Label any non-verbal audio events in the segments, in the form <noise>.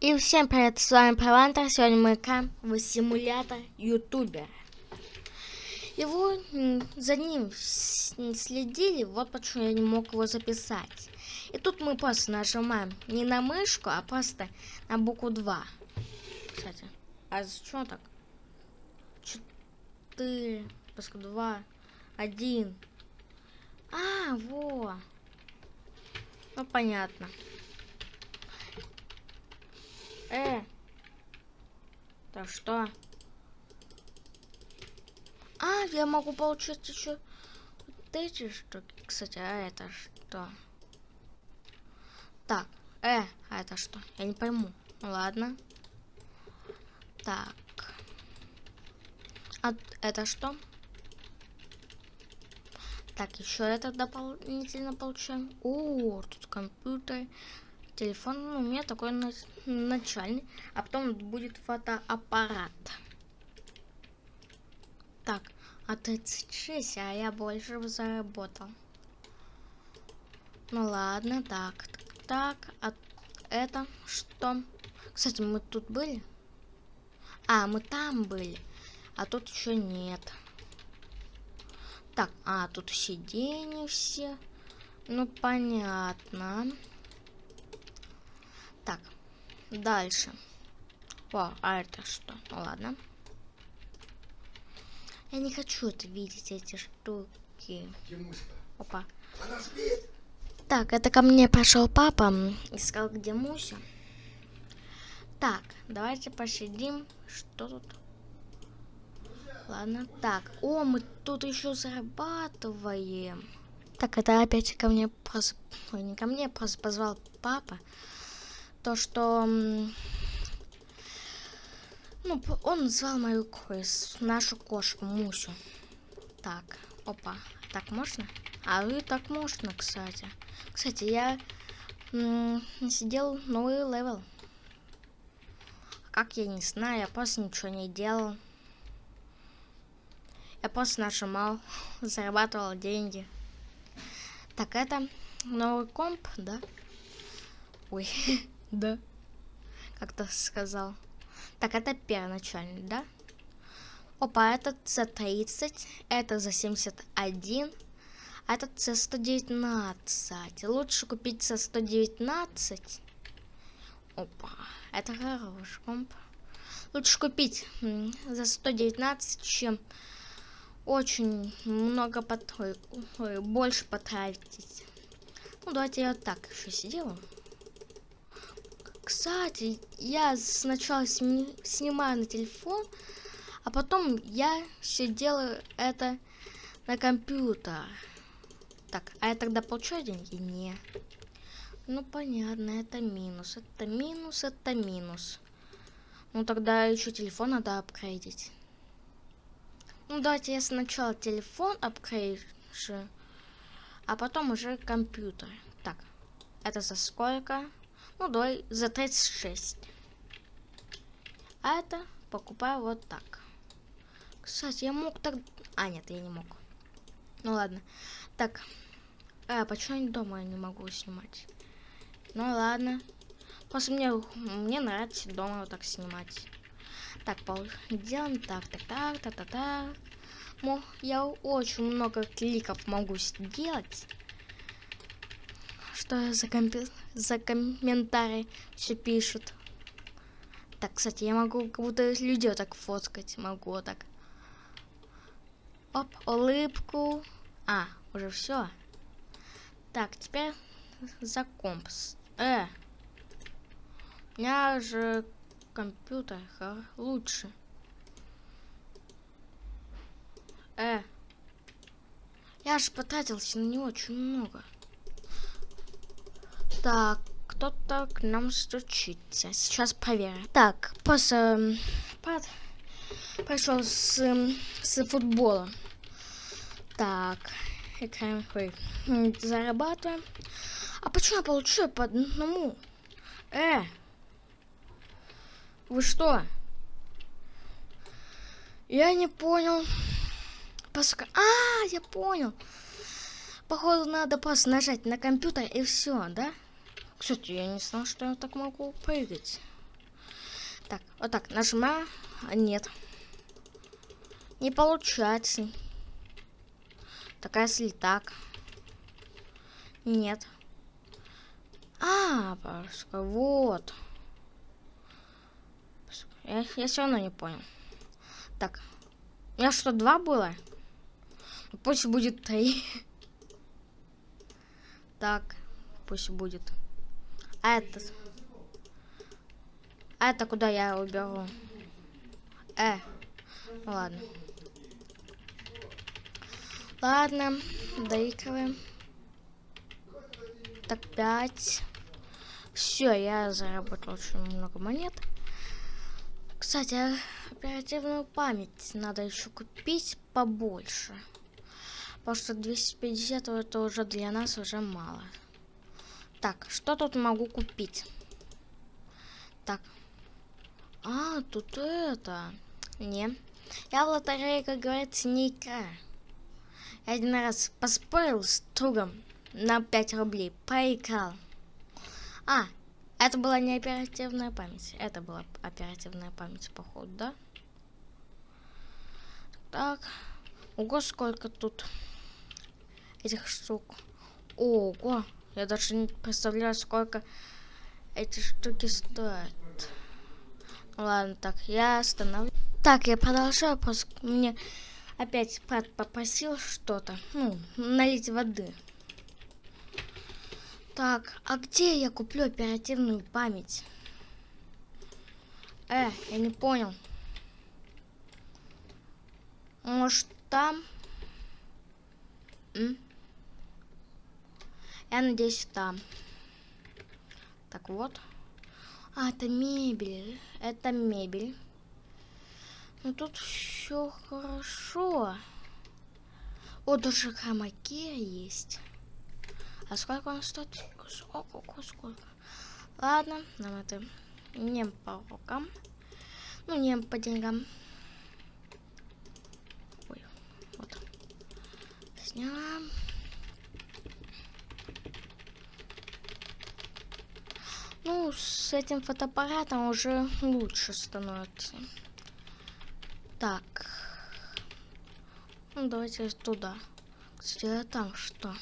И всем привет, с вами Провантер. Сегодня мы играем в симулятор ютубера. Его за ним следили, вот почему я не мог его записать. И тут мы просто нажимаем не на мышку, а просто на букву 2. Кстати, а что так? 4, пуска 2, 1. А, во. Ну, понятно. Э. Так что? А, я могу получить еще вот эти штуки. Кстати, а это что? Так, э, а это что? Я не пойму. Ну ладно. Так. А это что? Так, еще это дополнительно получаем. О, тут компьютер телефон ну, у меня такой начальный, а потом будет фотоаппарат. Так, а 36, а я больше заработал. Ну ладно, так, так, а это что? Кстати, мы тут были? А, мы там были, а тут еще нет. Так, а, тут сиденья все. Ну, понятно. Так, дальше. О, а это что? Ну ладно. Я не хочу это видеть, эти штуки. Опа. Так, это ко мне пошел папа, искал, где Муся. Так, давайте посидим. Что тут? Ладно, так. О, мы тут еще зарабатываем. Так, это опять ко мне просто... Ой, не ко мне, просто позвал папа то, что ну, он назвал мою крыс, нашу кошку Мусю. Так, опа, так можно? А вы так можно, кстати. Кстати, я сидел новый level. Как я не знаю, я просто ничего не делал. Я просто нажимал, <laughs> зарабатывал деньги. Так, это новый комп, да? Ой. <laughs> Да. Как-то сказал. Так, это первоначальный, да? Опа, этот за 30, это за 71, а этот за 119. Лучше купить за 119. Опа, это хороший комп. Лучше купить за 119, чем очень много потратить, больше потратить. Ну, давайте я вот так еще сделаю. Кстати, я сначала сни снимаю на телефон, а потом я все делаю это на компьютер. Так, а я тогда получаю деньги? Не. Ну, понятно, это минус. Это минус, это минус. Ну, тогда еще телефон надо апгрейдить. Ну, давайте я сначала телефон апгрейджу, а потом уже компьютер. Так, это за сколько? Ну, давай за 36. А это покупаю вот так. Кстати, я мог так... А, нет, я не мог. Ну, ладно. Так. А, почему я дома не могу снимать? Ну, ладно. Просто мне, мне нравится дома вот так снимать. Так, делаем так, так, так, так, так, так. Я очень много кликов могу сделать что за, компи... за комментарий все пишут. Так, кстати, я могу как будто людей так фоткать. Могу так. Оп, улыбку. А, уже все. Так, теперь за компс. Э. У меня же компьютер лучше. Э. Я же потратился на него очень много. Так, кто-то к нам стучится. Сейчас проверим. Так, после... Под... Пошел с, с футбола. Так, играем, ой, зарабатываем. А почему я получаю по одному? Э! Вы что? Я не понял. Поска... А, я понял. Походу, надо просто нажать на компьютер и все, да? Кстати, я не знал, что я так могу прыгать. Так, вот так, нажимаю. А, нет. Не получается. Так, а если так? Нет. А, пожалуйста, вот. Я, я все равно не понял. Так, у меня что, два было? Пусть будет три. <laughs> Так, пусть будет. А это... А это куда я уберу? Э, ну ладно. Ладно, доигрываем. Так, пять. Все, я заработал очень много монет. Кстати, оперативную память надо еще купить побольше. Потому что 250 это уже для нас уже мало. Так, что тут могу купить? Так. А, тут это. Не. Я в лотерее, как говорится, не играю. Я один раз поспорил с другом на 5 рублей. Проиграл. А, это была не оперативная память. Это была оперативная память, походу, да? Так. Ого, сколько тут этих штук. Ого. Я даже не представляю, сколько эти штуки стоят. Ладно, так, я остановлю. Так, я продолжаю, просто мне опять брат попросил что-то. Ну, налить воды. Так, а где я куплю оперативную память? Э, я не понял. Может, там? М? Я надеюсь, там. Так вот. А, это мебель. Это мебель. Ну тут все хорошо. О, даже хромакея есть. А сколько он стоит? Сколько, сколько? Ладно, нам это не по рукам. Ну, не по деньгам. Ой, вот. Сняла. Ну, с этим фотоаппаратом уже лучше становится. Так. Ну, давайте туда. Кстати, а там что?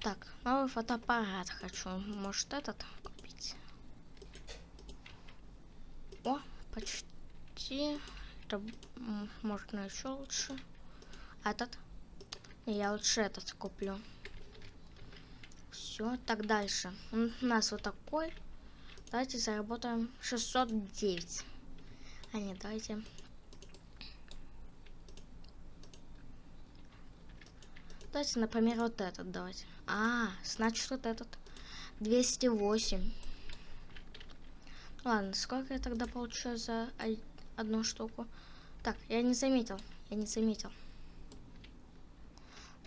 Так, новый фотоаппарат хочу. Может этот купить? О, почти. Это можно еще лучше. Этот? Я лучше этот куплю. Все, так дальше. У нас вот такой. Давайте заработаем 609. А нет, давайте Давайте, например, вот этот давайте. А, значит вот этот. 208. Ладно, сколько я тогда получаю за одну штуку? Так, я не заметил. Я не заметил.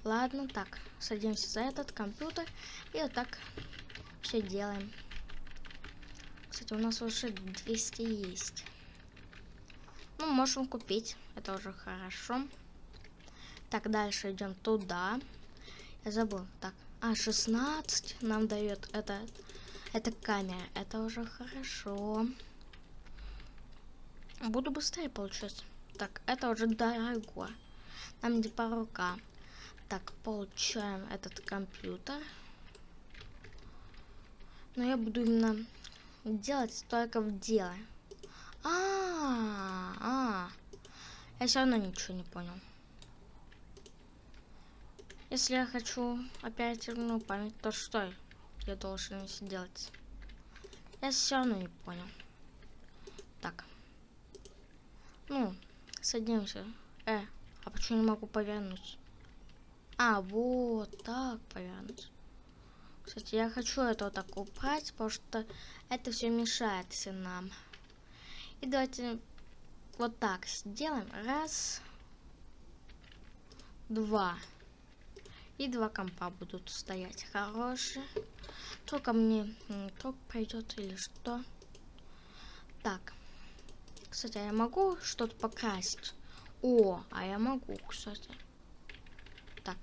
Ладно, так. Садимся за этот компьютер. И вот так все делаем. Кстати, у нас уже 200 есть. Ну, можем купить. Это уже хорошо. Так, дальше идем туда. Я забыл. Так, а, 16 нам дает это, это камера. Это уже хорошо. Буду быстрее получать. Так, это уже дорого. Нам не по рукам. Так, получаем этот компьютер. Но я буду именно делать только в дело. А, -а, а, я все равно ничего не понял. Если я хочу оперативную память, то что я должен сделать? Я все равно не понял. Так. Ну, садимся. Э, а почему не могу повернуть? А, вот так повернуть. Кстати, я хочу это вот так убрать, потому что это все мешает нам. И давайте вот так сделаем. Раз. Два. И два компа будут стоять. Хорошие. Только мне ток пойдет или что. Так. Кстати, а я могу что-то покрасить? О, а я могу, кстати. Так.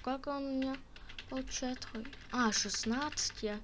Сколько он у меня получает? А, 16 я